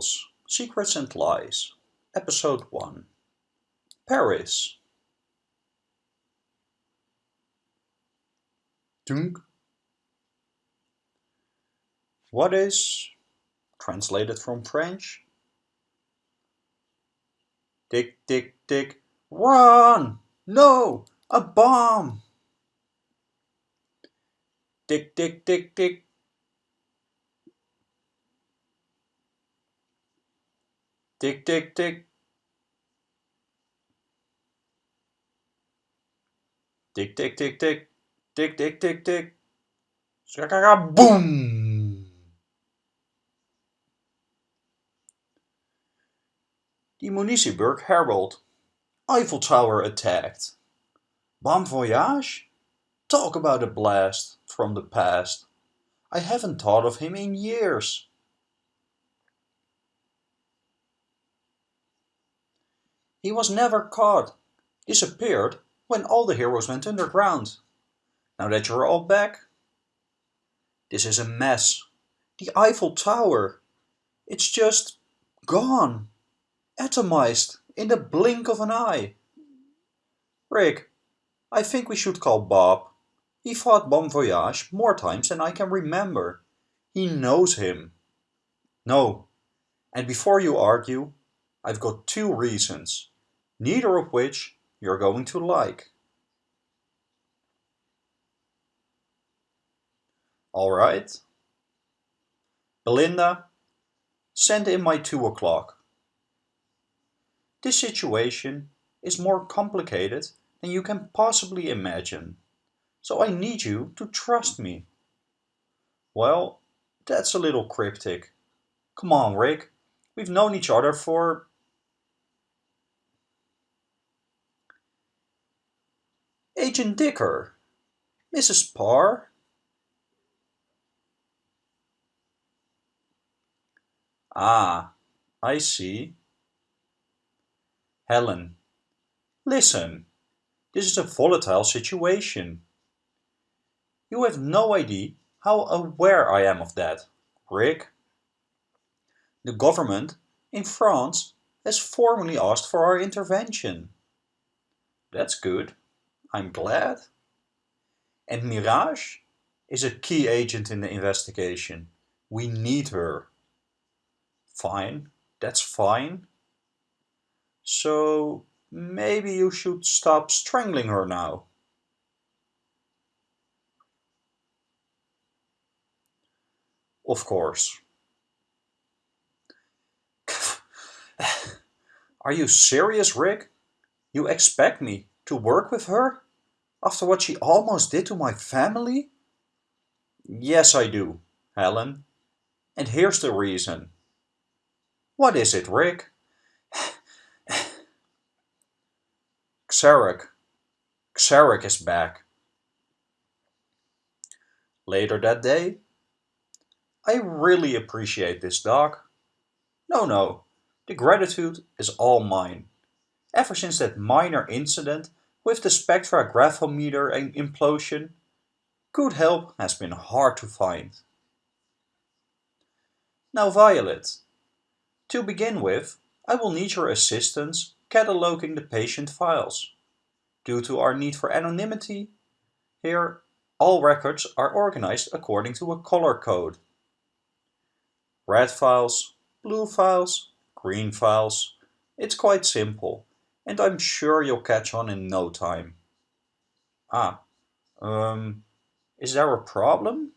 Files Secrets and Lies Episode 1 Paris Dunk What is, translated from French, Tick, tick, tick, run! No! A bomb! Tick, tick, tick, tick, Tick, tick, tick. Tick, tick, tick, tick. Tick, tick, tick, tick. Boom! The Municiberg Herald. Eiffel Tower attacked. Bon voyage? Talk about a blast from the past. I haven't thought of him in years. He was never caught, disappeared when all the heroes went underground. Now that you're all back, this is a mess. The Eiffel Tower, it's just gone, atomized in the blink of an eye. Rick, I think we should call Bob. He fought Bon Voyage more times than I can remember. He knows him. No, and before you argue, I've got two reasons neither of which you're going to like. Alright. Belinda, send in my 2 o'clock. This situation is more complicated than you can possibly imagine, so I need you to trust me. Well, that's a little cryptic. Come on, Rick. We've known each other for Agent Dicker. Mrs. Parr. Ah, I see. Helen. Listen, this is a volatile situation. You have no idea how aware I am of that, Rick. The government in France has formally asked for our intervention. That's good. I'm glad. And Mirage is a key agent in the investigation. We need her. Fine, that's fine. So maybe you should stop strangling her now. Of course. Are you serious, Rick? You expect me to work with her? After what she almost did to my family? Yes, I do, Helen. And here's the reason. What is it, Rick? Xeric. Xeric is back. Later that day, I really appreciate this, Doc. No, no, the gratitude is all mine. Ever since that minor incident with the spectrographometer implosion, good help has been hard to find. Now Violet, to begin with, I will need your assistance cataloging the patient files. Due to our need for anonymity, here all records are organized according to a color code. Red files, blue files, green files. It's quite simple and I'm sure you'll catch on in no time. Ah, um, is there a problem?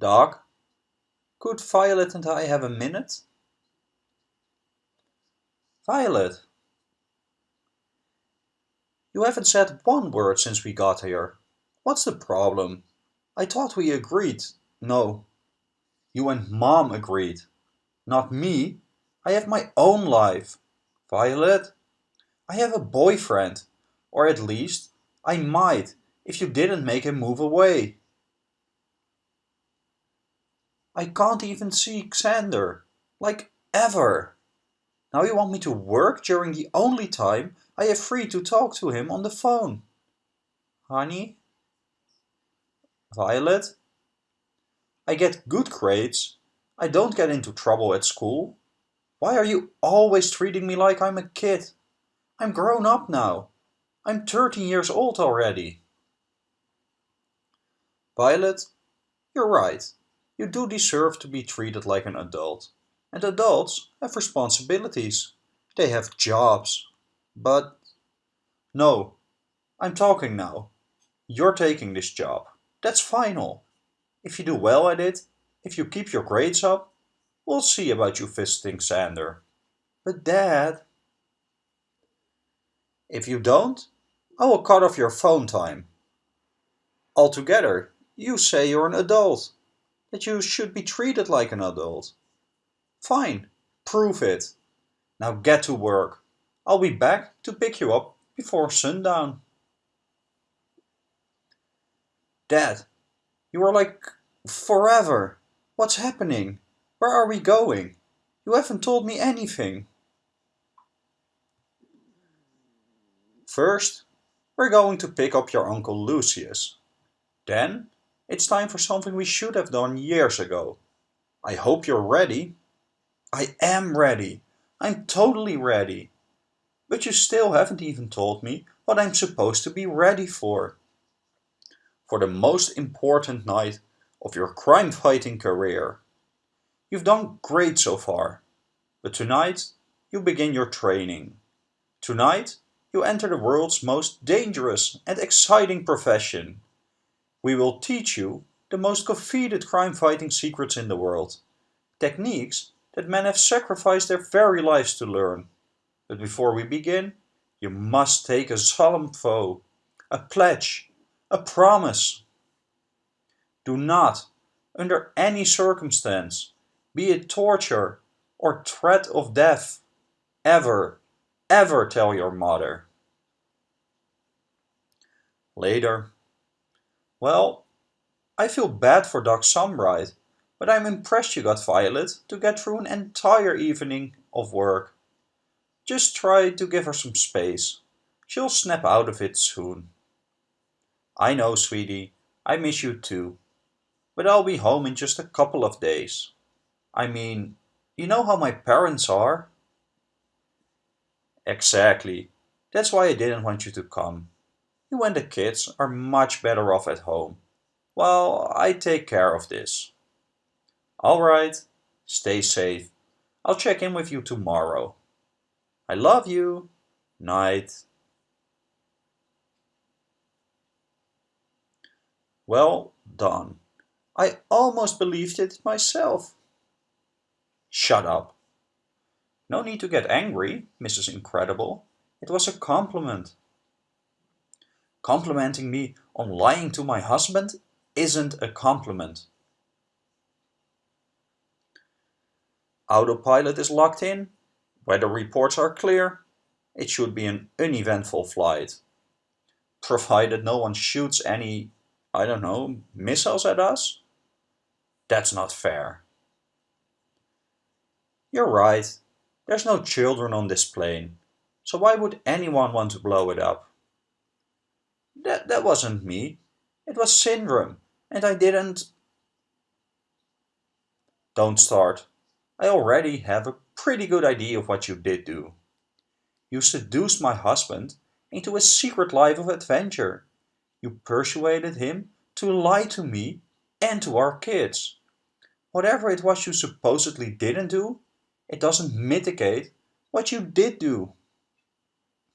Doc, could Violet and I have a minute? Violet, you haven't said one word since we got here. What's the problem? I thought we agreed. No, you and Mom agreed. Not me. I have my own life. Violet, I have a boyfriend. Or at least, I might, if you didn't make him move away. I can't even see Xander. Like, ever. Now you want me to work during the only time I have free to talk to him on the phone. Honey? Violet? I get good grades. I don't get into trouble at school. Why are you always treating me like I'm a kid? I'm grown up now. I'm 13 years old already. Violet, you're right. You do deserve to be treated like an adult. And adults have responsibilities. They have jobs. But... No, I'm talking now. You're taking this job. That's final. If you do well at it, if you keep your grades up, we'll see about you visiting Xander. But Dad... If you don't, I will cut off your phone time. Altogether, you say you're an adult, that you should be treated like an adult. Fine, prove it. Now get to work. I'll be back to pick you up before sundown. Dad, you are like forever. What's happening? Where are we going? You haven't told me anything. First, we're going to pick up your Uncle Lucius. Then, it's time for something we should have done years ago. I hope you're ready. I am ready. I'm totally ready. But you still haven't even told me what I'm supposed to be ready for. For the most important night of your crime-fighting career. You've done great so far. But tonight, you begin your training. Tonight, you enter the world's most dangerous and exciting profession. We will teach you the most coveted crime-fighting secrets in the world. Techniques that men have sacrificed their very lives to learn. But before we begin, you must take a solemn vow, a pledge, a promise. Do not, under any circumstance, be it torture or threat of death, ever ever tell your mother. Later. Well, I feel bad for Doc Sunbright, but I'm impressed you got Violet to get through an entire evening of work. Just try to give her some space. She'll snap out of it soon. I know, sweetie, I miss you too. But I'll be home in just a couple of days. I mean, you know how my parents are. Exactly. That's why I didn't want you to come. You and the kids are much better off at home. Well, I take care of this. Alright, stay safe. I'll check in with you tomorrow. I love you. Night. Well done. I almost believed it myself. Shut up. No need to get angry, Mrs. Incredible. It was a compliment. Complimenting me on lying to my husband isn't a compliment. Autopilot is locked in. Weather reports are clear. It should be an uneventful flight. Provided no one shoots any, I don't know, missiles at us? That's not fair. You're right. There's no children on this plane, so why would anyone want to blow it up? That, that wasn't me. It was Syndrome, and I didn't... Don't start. I already have a pretty good idea of what you did do. You seduced my husband into a secret life of adventure. You persuaded him to lie to me and to our kids. Whatever it was you supposedly didn't do, it doesn't mitigate what you did do.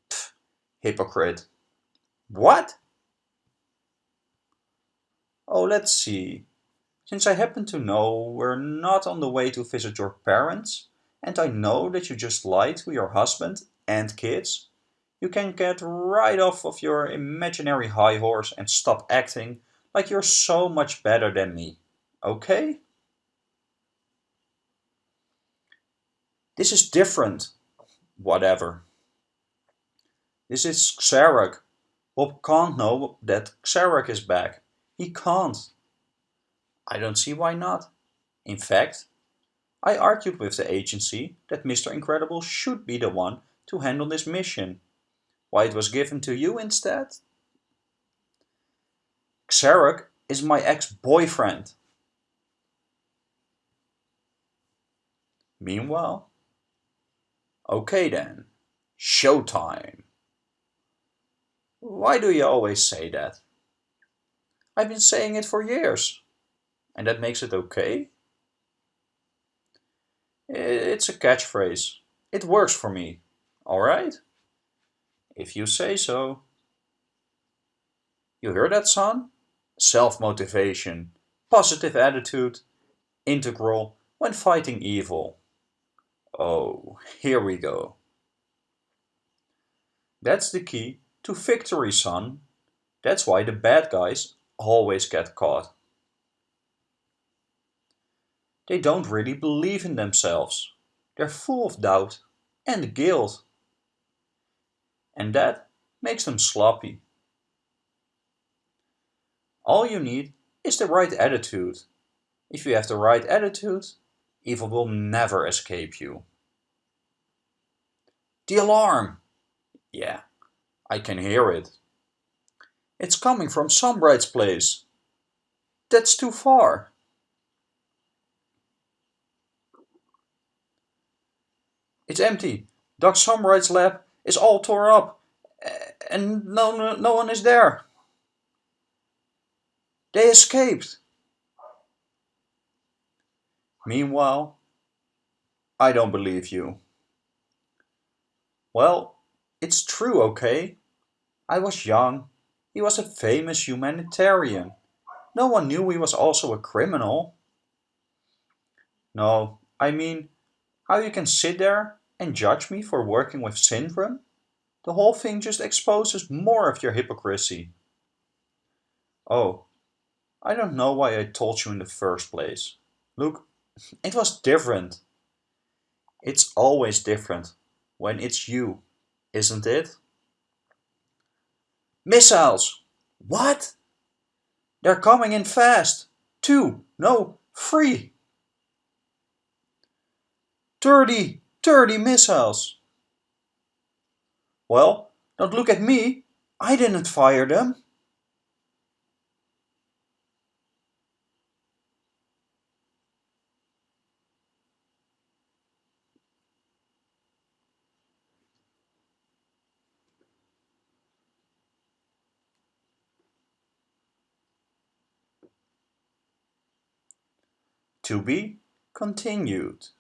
Pfft, hypocrite. What? Oh, let's see. Since I happen to know we're not on the way to visit your parents, and I know that you just lied to your husband and kids, you can get right off of your imaginary high horse and stop acting like you're so much better than me. Okay? This is different. Whatever. This is Xeric. Bob can't know that Xeric is back. He can't. I don't see why not. In fact, I argued with the agency that Mr. Incredible should be the one to handle this mission. Why it was given to you instead? Xeric is my ex-boyfriend. Meanwhile, okay then, showtime. Why do you always say that? I've been saying it for years. And that makes it okay? It's a catchphrase. It works for me, alright? If you say so. You hear that, son? Self-motivation, positive attitude, integral when fighting evil. Oh, here we go. That's the key to victory, son. That's why the bad guys always get caught. They don't really believe in themselves. They're full of doubt and guilt. And that makes them sloppy. All you need is the right attitude. If you have the right attitude, evil will never escape you. The alarm! Yeah, I can hear it. It's coming from Sunbright's place. That's too far. It's empty. Doc Sunbright's lab is all tore up. And no, no, no one is there. They escaped. Meanwhile, I don't believe you. Well, it's true, okay? I was young. He was a famous humanitarian. No one knew he was also a criminal. No, I mean, how you can sit there and judge me for working with Syndrome? The whole thing just exposes more of your hypocrisy. Oh, I don't know why I told you in the first place. Look, it was different. It's always different when it's you, isn't it? Missiles! What? They're coming in fast. Two, no, three. 30, 30 missiles. Well, don't look at me. I didn't fire them. To be continued.